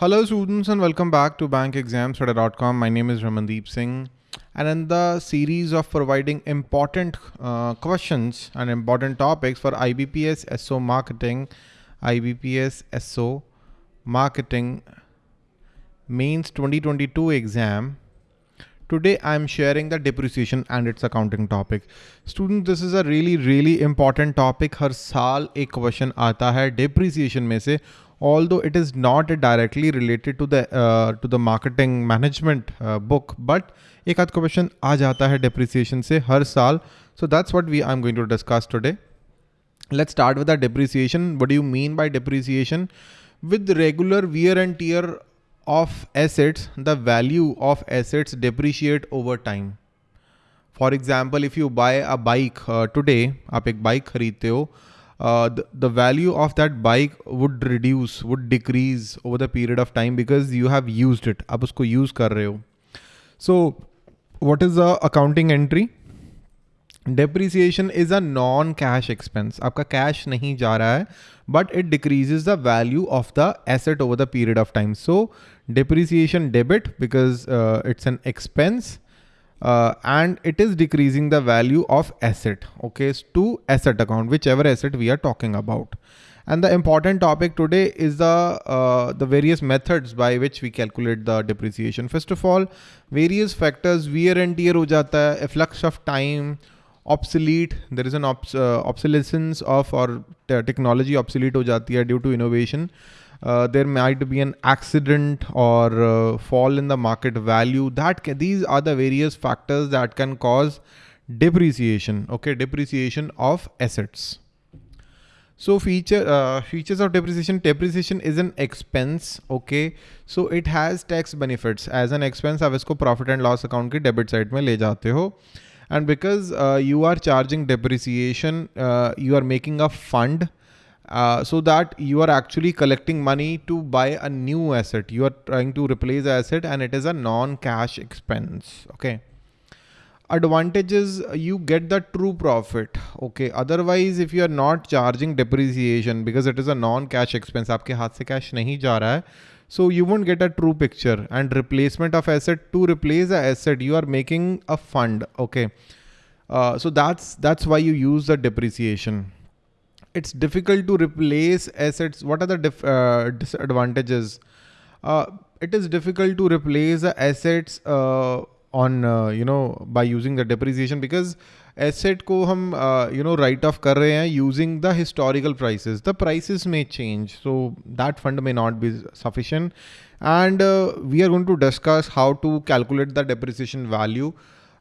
Hello students and welcome back to bankexamstoday.com. My name is Ramandeep Singh and in the series of providing important uh, questions and important topics for IBPS SO marketing, IBPS SO marketing means 2022 exam. Today I'm sharing the depreciation and its accounting topic. Students, this is a really really important topic. हर साल एक question आता है depreciation में से although it is not directly related to the uh, to the marketing management uh, book but एक आध question आ जाता है depreciation से हर साल so that's what we I'm going to discuss today let's start with the depreciation what do you mean by depreciation with regular wear and tear of assets, the value of assets depreciate over time. For example, if you buy a bike uh, today, आप एक bike खरीदते हो, uh, the, the value of that bike would reduce, would decrease over the period of time because you have used it. आप उसको use कर रहे हो. So, what is the accounting entry? Depreciation is a non-cash expense. आपका cash नहीं जा रहा है, but it decreases the value of the asset over the period of time. So depreciation debit because uh, it's an expense uh, and it is decreasing the value of asset okay? To asset account whichever asset we are talking about. And the important topic today is the uh, the various methods by which we calculate the depreciation. First of all various factors wear and tear ho jata hai efflux of time obsolete there is an obs uh, obsolescence of or technology obsolete ho jati hai due to innovation uh, there might be an accident or uh, fall in the market value that can, these are the various factors that can cause depreciation okay depreciation of assets so feature uh, features of depreciation depreciation is an expense okay so it has tax benefits as an expense आप इसको profit and loss account की debit side में ले जाते हो and because uh, you are charging depreciation uh, you are making a fund uh, so that you are actually collecting money to buy a new asset. You are trying to replace the asset and it is a non-cash expense. Okay. Advantages, you get the true profit. Okay. Otherwise, if you are not charging depreciation because it is a non-cash expense, aapke haath se cash nahi ja raha hai, so you won't get a true picture and replacement of asset to replace the asset, you are making a fund. Okay. Uh, so that's, that's why you use the depreciation it's difficult to replace assets. What are the uh, disadvantages? Uh, it is difficult to replace the assets uh, on uh, you know by using the depreciation because asset ko hum uh, you know write off hain using the historical prices the prices may change so that fund may not be sufficient and uh, we are going to discuss how to calculate the depreciation value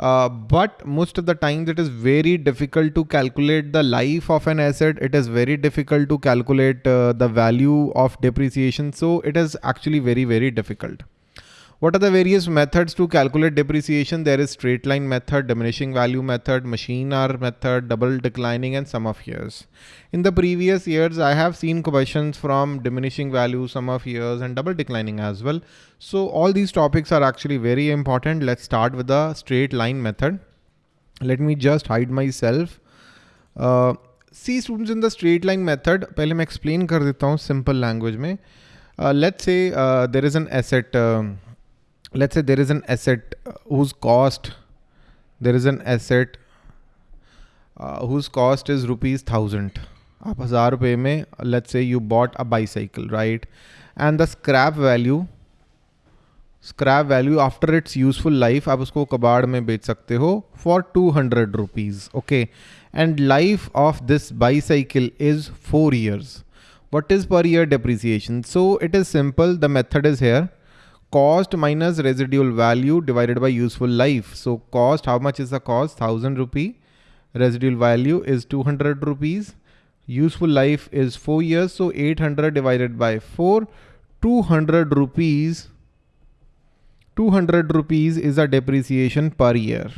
uh, but most of the times it is very difficult to calculate the life of an asset. It is very difficult to calculate uh, the value of depreciation. So it is actually very, very difficult. What are the various methods to calculate depreciation? There is straight line method, diminishing value method, machine hour method, double declining and sum of years. In the previous years, I have seen questions from diminishing value, sum of years and double declining as well. So all these topics are actually very important. Let's start with the straight line method. Let me just hide myself. Uh, see students in the straight line method, पहले मैं explain कर देता हूँ simple language में. Uh, let's say uh, there is an asset um, let's say there is an asset uh, whose cost there is an asset uh, whose cost is rupees thousand आप हजार रुपये में let's say you bought a bicycle right and the scrap value scrap value after its useful life आप उसको कबाड़ में बेच सकते हो for 200 rupees okay and life of this bicycle is 4 years what is per year depreciation so it is simple the method is here cost minus residual value divided by useful life. So cost, how much is the cost? 1000 rupee. Residual value is 200 rupees. Useful life is 4 years. So 800 divided by 4, 200 rupees. 200 rupees is the depreciation per year.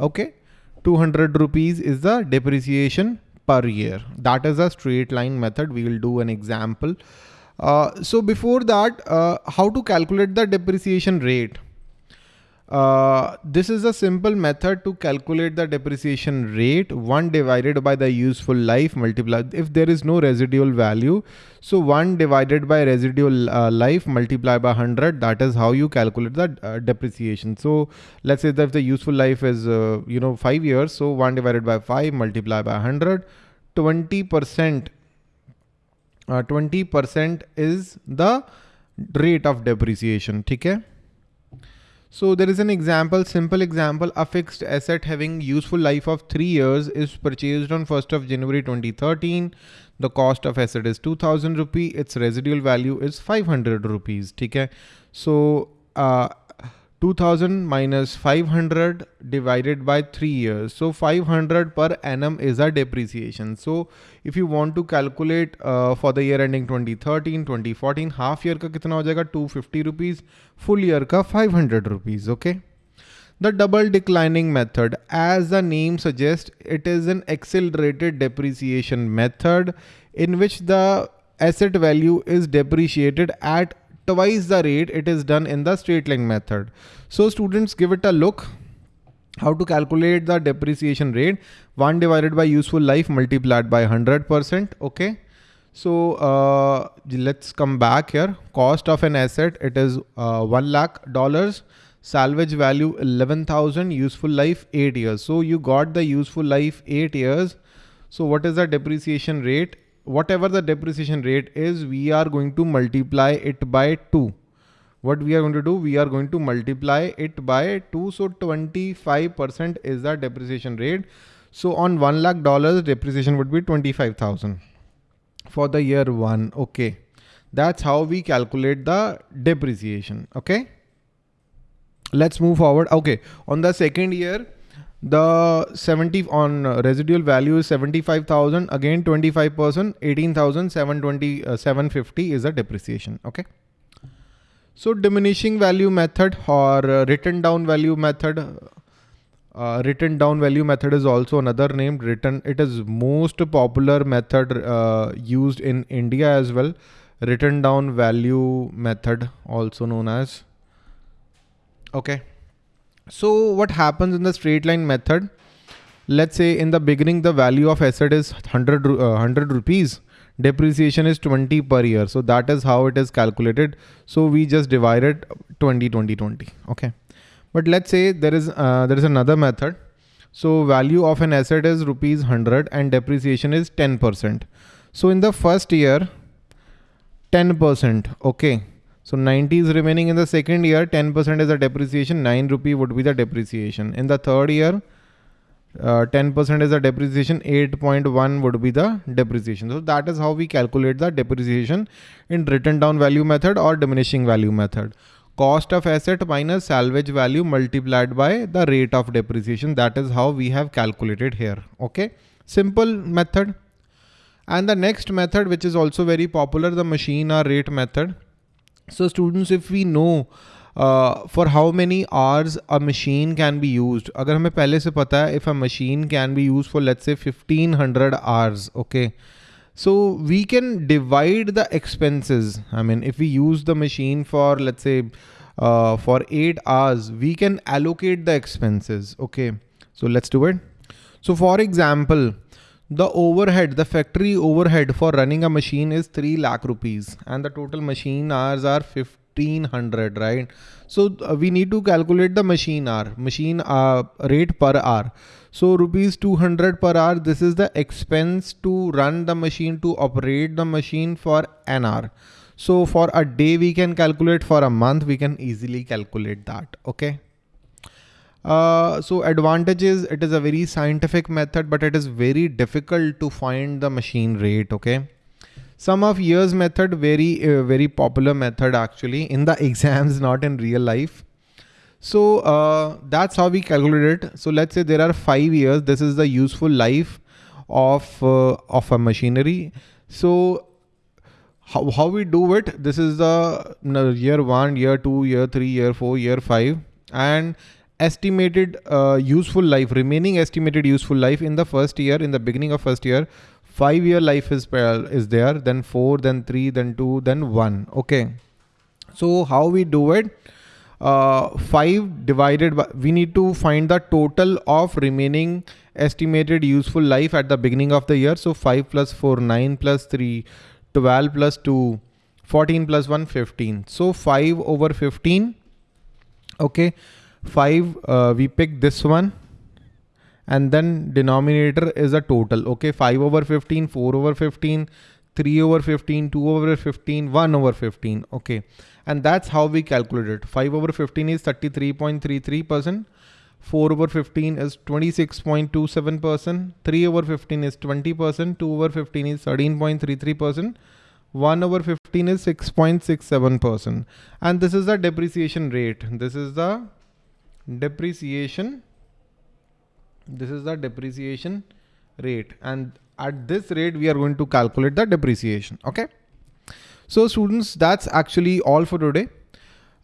Okay. 200 rupees is the depreciation per year. That is a straight line method. We will do an example. Uh, so before that, uh, how to calculate the depreciation rate? uh, this is a simple method to calculate the depreciation rate 1 divided by the useful life multiplied if there is no residual value so 1 divided by residual uh, life multiplied by 100 that is how you calculate the uh, depreciation so let's say that if the useful life is uh, you know 5 years so 1 divided by 5 multiplied by 100 20 percent 20 uh, percent is the rate of depreciation okay so there is an example, simple example, a fixed asset having useful life of three years is purchased on 1st of January 2013. The cost of asset is 2000 rupee. Its residual value is 500 rupees. Okay. So, uh, 2000 minus 500 divided by 3 years. So 500 per annum is a depreciation. So if you want to calculate uh, for the year ending 2013, 2014, half year ka kitna ho jayega 250 rupees, full year ka 500 rupees. Okay. The double declining method, as the name suggests, it is an accelerated depreciation method in which the asset value is depreciated at twice the rate it is done in the straight line method. So students give it a look. How to calculate the depreciation rate. 1 divided by useful life multiplied by 100% okay? So uh, let's come back here. Cost of an asset it is uh, 1 lakh dollars. Salvage value 11,000 useful life 8 years. So you got the useful life 8 years. So what is the depreciation rate whatever the depreciation rate is, we are going to multiply it by 2. What we are going to do, we are going to multiply it by 2. So 25% is the depreciation rate. So on 1 lakh dollars, depreciation would be 25,000 for the year one. Okay. That's how we calculate the depreciation. Okay. Let's move forward. Okay. On the second year, the 70 on residual value is 75,000 again 25% 18,720 uh, 750 is a depreciation okay? So diminishing value method or uh, written down value method uh, written down value method is also another name written it is most popular method uh, used in India as well. Written down value method also known as okay so what happens in the straight line method? Let's say in the beginning, the value of asset is 100, uh, 100 rupees. Depreciation is 20 per year. So that is how it is calculated. So we just divide it 20, 20, 20. Okay. But let's say there is, uh, there is another method. So value of an asset is rupees 100 and depreciation is 10%. So in the first year, 10%. Okay. So 90 is remaining in the second year, 10% is the depreciation, 9 rupee would be the depreciation. In the third year, 10% uh, is the depreciation, 8.1 would be the depreciation. So that is how we calculate the depreciation in written down value method or diminishing value method. Cost of asset minus salvage value multiplied by the rate of depreciation. That is how we have calculated here. Okay. Simple method. And the next method, which is also very popular, the machine hour rate method. So students, if we know uh, for how many hours a machine can be used, अगर हमें पहले से पता है if a machine can be used for let's say 1500 hours, okay. So we can divide the expenses. I mean, if we use the machine for let's say uh, for eight hours, we can allocate the expenses. Okay. So let's do it. So for example, the overhead, the factory overhead for running a machine is 3 lakh rupees and the total machine hours are 1500, right? So uh, we need to calculate the machine hour, machine uh, rate per hour. So rupees 200 per hour, this is the expense to run the machine, to operate the machine for an hour. So for a day we can calculate, for a month we can easily calculate that, okay? Uh, so advantages, it is a very scientific method, but it is very difficult to find the machine rate. Okay. Sum of years method, very, uh, very popular method actually in the exams, not in real life. So uh, that's how we calculate it. So let's say there are five years. This is the useful life of, uh, of a machinery. So how, how we do it, this is the year one, year two, year three, year four, year five. And estimated uh, useful life, remaining estimated useful life in the first year, in the beginning of first year, five year life is, uh, is there, then four, then three, then two, then one. Okay. So how we do it? uh, 5 divided by, we need to find the total of remaining estimated useful life at the beginning of the year. So 5 plus 4, 9 plus 3, 12 plus 2, 14 plus 1, 15. So 5 over 15. Okay. 5, uh, we pick this one and then denominator is a total. Okay. 5 over 15, 4 over 15, 3 over 15, 2 over 15, 1 over 15. Okay. And that's how we calculate it. 5 over 15 is 33.33%. 4 over 15 is 26.27%. 3 over 15 is 20%. 2 over 15 is 13.33%. 1 over 15 is 6.67%. And this is the depreciation rate. This is the depreciation. This is the depreciation rate. And at this rate, we are going to calculate the depreciation. Okay. So students, that's actually all for today.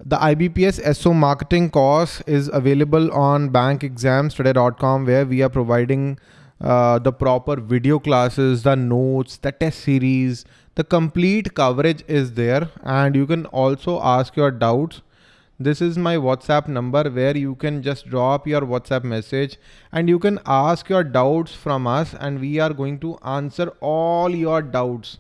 The IBPS SO marketing course is available on bankexamstoday.com where we are providing uh, the proper video classes, the notes, the test series, the complete coverage is there and you can also ask your doubts this is my whatsapp number where you can just drop your whatsapp message and you can ask your doubts from us and we are going to answer all your doubts.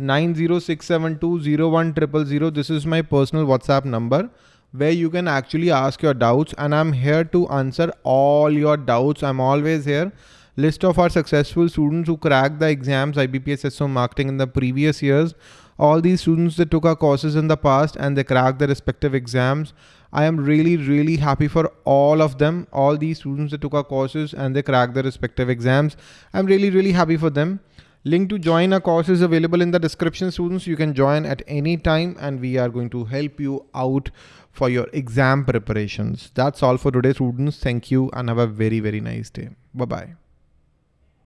906720100 this is my personal whatsapp number where you can actually ask your doubts and i'm here to answer all your doubts. I'm always here. List of our successful students who cracked the exams IBPS SO marketing in the previous years all these students that took our courses in the past and they cracked their respective exams. I am really, really happy for all of them. All these students that took our courses and they cracked their respective exams. I'm really, really happy for them. Link to join our course is available in the description students. You can join at any time and we are going to help you out for your exam preparations. That's all for today students. Thank you and have a very, very nice day. Bye-bye.